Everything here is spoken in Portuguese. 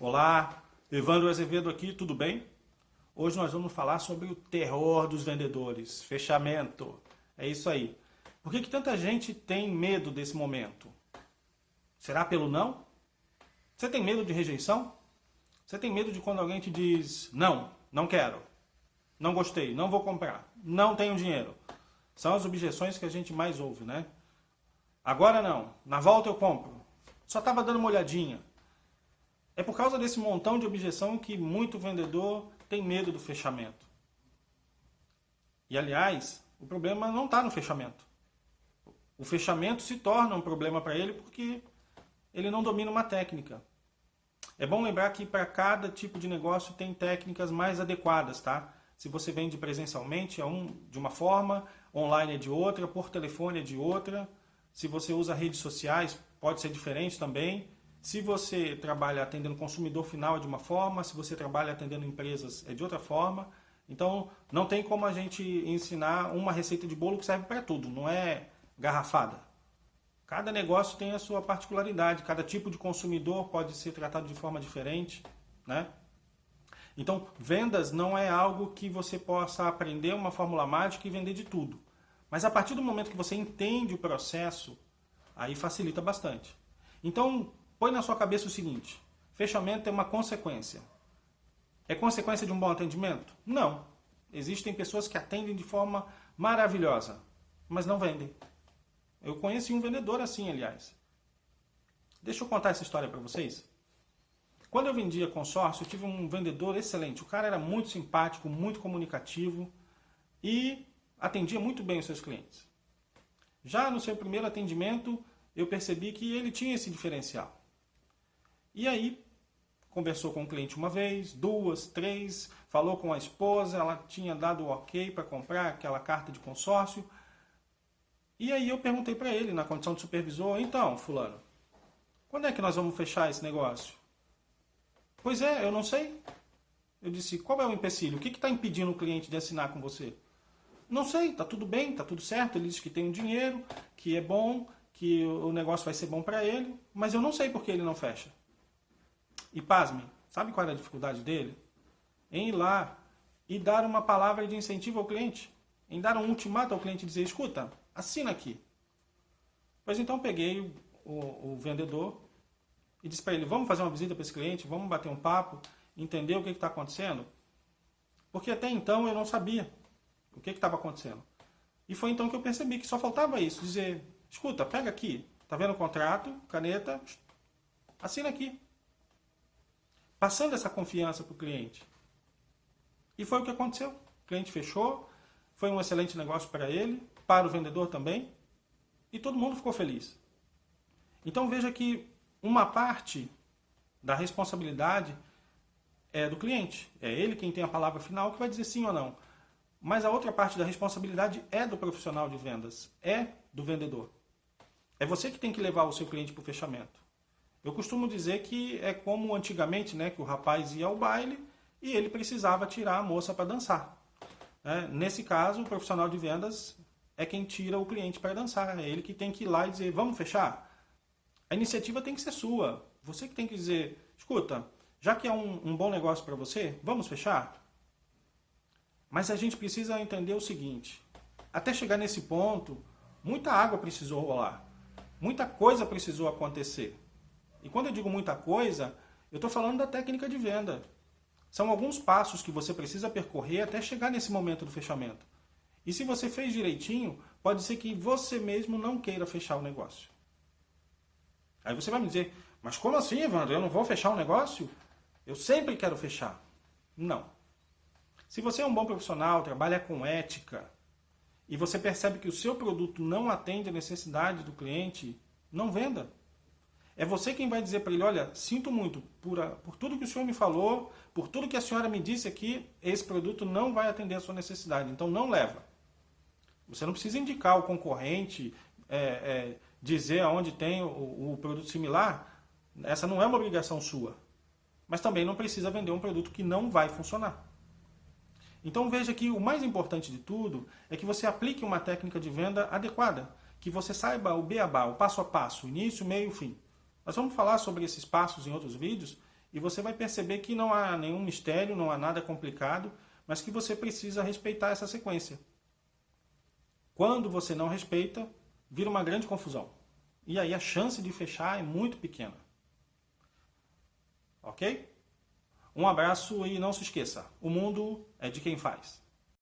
Olá, Evandro Azevedo aqui, tudo bem? Hoje nós vamos falar sobre o terror dos vendedores, fechamento. É isso aí. Por que, que tanta gente tem medo desse momento? Será pelo não? Você tem medo de rejeição? Você tem medo de quando alguém te diz não, não quero, não gostei, não vou comprar, não tenho dinheiro? São as objeções que a gente mais ouve, né? Agora não, na volta eu compro. Só estava dando uma olhadinha. É por causa desse montão de objeção que muito vendedor tem medo do fechamento. E aliás, o problema não está no fechamento. O fechamento se torna um problema para ele porque ele não domina uma técnica. É bom lembrar que para cada tipo de negócio tem técnicas mais adequadas, tá? Se você vende presencialmente é um, de uma forma, online é de outra, por telefone é de outra. Se você usa redes sociais, pode ser diferente também. Se você trabalha atendendo consumidor final é de uma forma, se você trabalha atendendo empresas é de outra forma. Então, não tem como a gente ensinar uma receita de bolo que serve para tudo, não é garrafada. Cada negócio tem a sua particularidade, cada tipo de consumidor pode ser tratado de forma diferente, né? Então, vendas não é algo que você possa aprender uma fórmula mágica e vender de tudo. Mas a partir do momento que você entende o processo, aí facilita bastante. Então, Põe na sua cabeça o seguinte, fechamento é uma consequência. É consequência de um bom atendimento? Não. Existem pessoas que atendem de forma maravilhosa, mas não vendem. Eu conheci um vendedor assim, aliás. Deixa eu contar essa história para vocês. Quando eu vendia consórcio, eu tive um vendedor excelente. O cara era muito simpático, muito comunicativo e atendia muito bem os seus clientes. Já no seu primeiro atendimento, eu percebi que ele tinha esse diferencial. E aí, conversou com o cliente uma vez, duas, três, falou com a esposa, ela tinha dado o ok para comprar aquela carta de consórcio. E aí eu perguntei para ele, na condição de supervisor, então, fulano, quando é que nós vamos fechar esse negócio? Pois é, eu não sei. Eu disse, qual é o empecilho? O que está impedindo o cliente de assinar com você? Não sei, está tudo bem, está tudo certo. Ele disse que tem um dinheiro, que é bom, que o negócio vai ser bom para ele, mas eu não sei por que ele não fecha. E pasme, sabe qual era a dificuldade dele? Em ir lá e dar uma palavra de incentivo ao cliente. Em dar um ultimato ao cliente e dizer, escuta, assina aqui. Pois então peguei o, o, o vendedor e disse para ele, vamos fazer uma visita para esse cliente, vamos bater um papo, entender o que está acontecendo. Porque até então eu não sabia o que estava acontecendo. E foi então que eu percebi que só faltava isso, dizer, escuta, pega aqui, tá vendo o contrato, caneta, assina aqui passando essa confiança para o cliente. E foi o que aconteceu. O cliente fechou, foi um excelente negócio para ele, para o vendedor também, e todo mundo ficou feliz. Então veja que uma parte da responsabilidade é do cliente. É ele quem tem a palavra final que vai dizer sim ou não. Mas a outra parte da responsabilidade é do profissional de vendas, é do vendedor. É você que tem que levar o seu cliente para o fechamento. Eu costumo dizer que é como antigamente, né, que o rapaz ia ao baile e ele precisava tirar a moça para dançar. É, nesse caso, o profissional de vendas é quem tira o cliente para dançar. É ele que tem que ir lá e dizer, vamos fechar? A iniciativa tem que ser sua. Você que tem que dizer, escuta, já que é um, um bom negócio para você, vamos fechar? Mas a gente precisa entender o seguinte, até chegar nesse ponto, muita água precisou rolar. Muita coisa precisou acontecer. E quando eu digo muita coisa, eu estou falando da técnica de venda. São alguns passos que você precisa percorrer até chegar nesse momento do fechamento. E se você fez direitinho, pode ser que você mesmo não queira fechar o negócio. Aí você vai me dizer, mas como assim, Evandro? Eu não vou fechar o negócio? Eu sempre quero fechar. Não. Se você é um bom profissional, trabalha com ética, e você percebe que o seu produto não atende a necessidade do cliente, não venda. É você quem vai dizer para ele, olha, sinto muito por, a, por tudo que o senhor me falou, por tudo que a senhora me disse aqui, esse produto não vai atender a sua necessidade, então não leva. Você não precisa indicar o concorrente, é, é, dizer aonde tem o, o produto similar, essa não é uma obrigação sua. Mas também não precisa vender um produto que não vai funcionar. Então veja que o mais importante de tudo é que você aplique uma técnica de venda adequada, que você saiba o beabá, o passo a passo, início, meio fim. Nós vamos falar sobre esses passos em outros vídeos e você vai perceber que não há nenhum mistério, não há nada complicado, mas que você precisa respeitar essa sequência. Quando você não respeita, vira uma grande confusão. E aí a chance de fechar é muito pequena. Ok? Um abraço e não se esqueça: o mundo é de quem faz.